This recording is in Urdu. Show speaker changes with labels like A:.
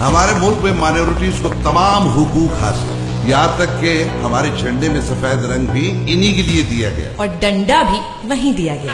A: ہمارے ملک میں مائنورٹیز کو تمام حقوق حاصل یہاں تک کہ ہمارے جھنڈے میں سفید رنگ بھی انہی کے لیے دیا گیا۔
B: اور ڈنڈا بھی وہیں دیا گیا۔